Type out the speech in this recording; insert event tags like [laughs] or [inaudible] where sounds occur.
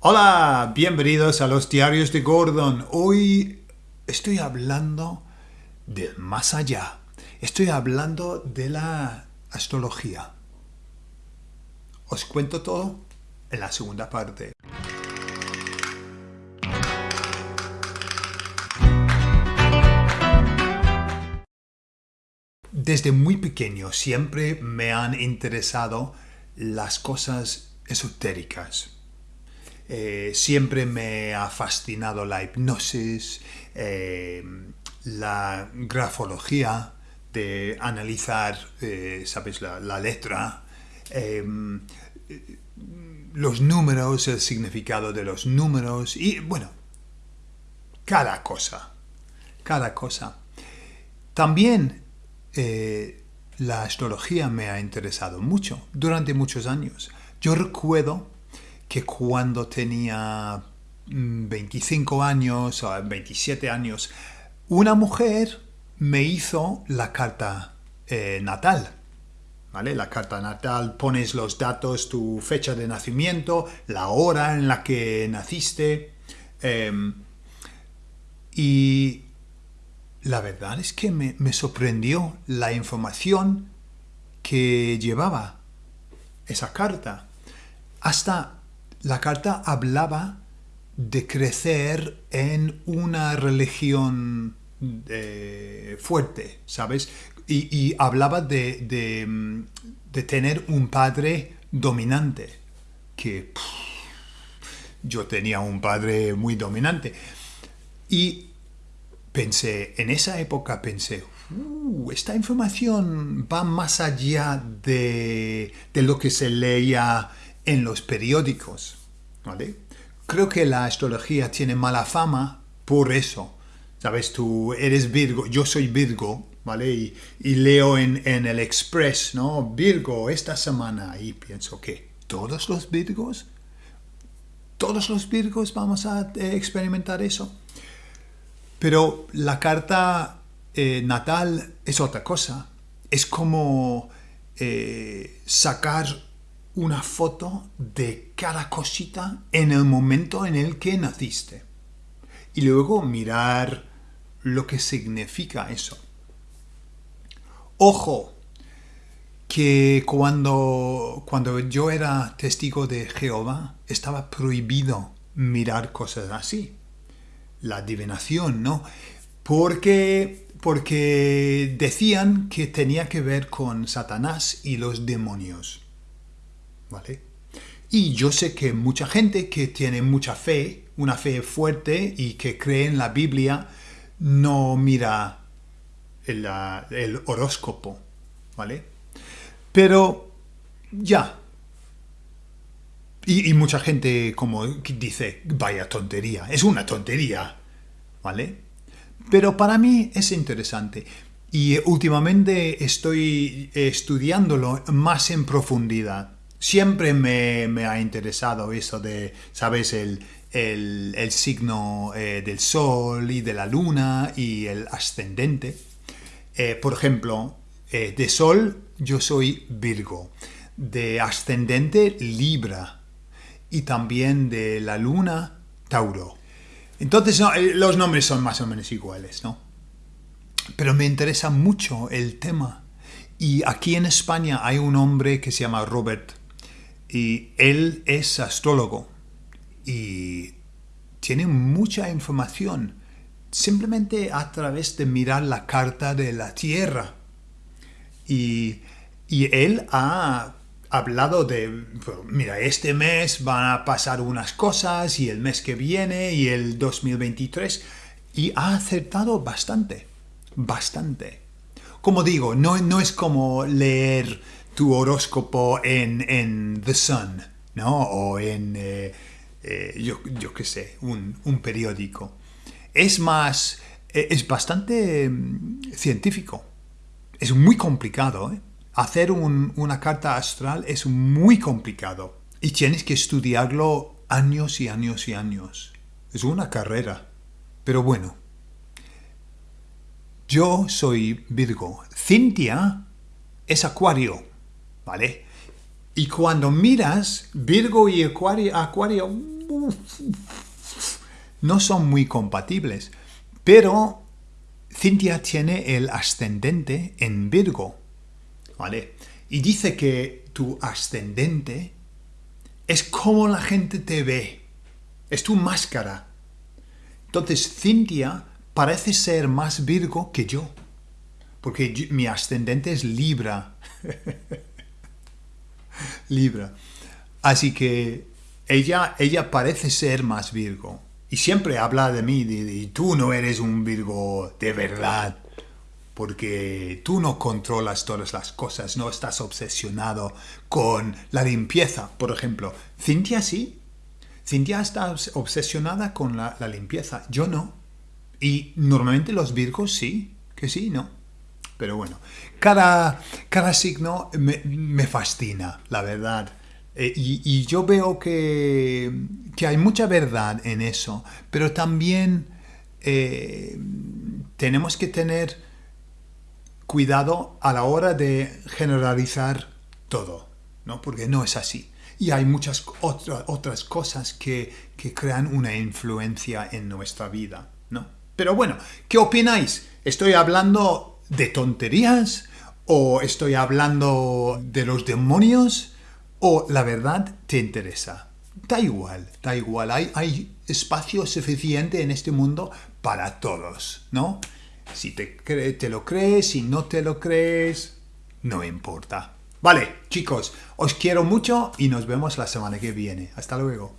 Hola, bienvenidos a los diarios de Gordon. Hoy estoy hablando del más allá. Estoy hablando de la astrología. Os cuento todo en la segunda parte. Desde muy pequeño siempre me han interesado las cosas esotéricas. Eh, siempre me ha fascinado la hipnosis, eh, la grafología, de analizar, eh, ¿sabes?, la, la letra, los números, el significado de los números y, bueno, cada cosa, cada cosa. También la astrología me ha interesado mucho durante muchos años. Yo recuerdo que cuando tenía 25 mm, años o 27 años, una mujer me hizo la carta eh, natal. ¿Vale? La carta natal, pones los datos, tu fecha de nacimiento, la hora en la que naciste. Em, y la verdad es que me, me sorprendió la información que llevaba esa carta. Hasta la carta hablaba de crecer en una religión eh, fuerte, ¿sabes? Y, hablaba de, de, tener un padre dominante, que yo tenía un padre muy dominante. Y pensé, en esa época pensé, uh, esta información va más allá de, de lo que se leía en los periódicos. ¿vale? Creo que la astrología tiene mala fama por eso. Sabes, tú eres Virgo, yo soy Virgo, ¿vale? Y, leo en, el Express, ¿no? Virgo, esta semana. Y pienso que todos los Virgos, todos los Virgos vamos a eh, experimentar eso. Pero la carta eh, natal es otra cosa. Es como eh, sacar una foto de cada cosita en el momento en el que naciste. Y luego mirar lo que significa eso. Ojo, que cuando, cuando yo era testigo de Jehová, estaba prohibido mirar cosas así. La adivinación, ¿no? Porque, porque decían que tenía que ver con Satanás y los demonios. ¿Vale? Y yo sé que mucha gente que tiene mucha fe, una fe fuerte y que cree en la Biblia, no mira el, horóscopo, ¿vale? Pero ya. Y, y, mucha gente como dice, vaya tontería, es una tontería, ¿vale? Pero para mí es interesante. Y últimamente estoy estudiándolo más en profundidad siempre me, ha interesado eso de, ¿sabes? El, signo eh, del sol y de la luna y el ascendente. Eh, por ejemplo, eh, de sol yo soy Virgo, de ascendente Libra y también de la luna Tauro. Entonces los nombres son más o menos iguales, ¿no? Pero me interesa mucho el tema. Y aquí en España hay un hombre que se llama Robert y él es astrólogo y tiene mucha información simplemente a través de mirar la carta de la Tierra. Y, él ha hablado de, mira, este mes van a pasar unas cosas y el mes que viene y el 2023 y ha acertado bastante, bastante. Como digo, no, no es como leer tu horóscopo en, The Sun, ¿no? O en, eh, eh, yo, yo qué sé, un, periódico. Es más, eh, es bastante mm, científico. Es muy complicado, Hacer una carta astral es muy complicado. Y tienes que estudiarlo años y años y años. Es una carrera. Pero bueno. Yo soy Virgo. Cintia es Acuario. ¿Vale? Y cuando miras Virgo y Acuario, Acuario no son muy compatibles. Pero Cintia tiene el ascendente en Virgo. ¿Vale? Y dice que tu ascendente es como la gente te ve. Es tu máscara. Entonces Cintia parece ser más Virgo que yo. Porque mi ascendente es Libra. [laughs] Libra. Así que ella, ella parece ser más Virgo. Y siempre habla de mí, y tú no eres un Virgo de verdad, porque tú no controlas todas las cosas, no estás obsesionado con la limpieza, por ejemplo. Cintia sí. Cintia está obsesionada con la, limpieza, yo no. Y normalmente los Virgos sí, que sí, ¿no? Pero bueno, cada, cada signo me, me fascina, la verdad. Eh, y, yo veo que, hay mucha verdad en eso, pero también eh, tenemos que tener cuidado a la hora de generalizar todo, ¿no? porque no es así. Y hay muchas otras cosas que, que crean una influencia en nuestra vida. ¿no? Pero bueno, ¿qué opináis? ¿Estoy hablando de tonterías? ¿O estoy hablando de los demonios? o la verdad te interesa. Da igual, da igual. Hay, hay espacio suficiente en este mundo para todos, ¿no? Si te, te lo crees, si no te lo crees, no importa. Vale, chicos, os quiero mucho y nos vemos la semana que viene. Hasta luego.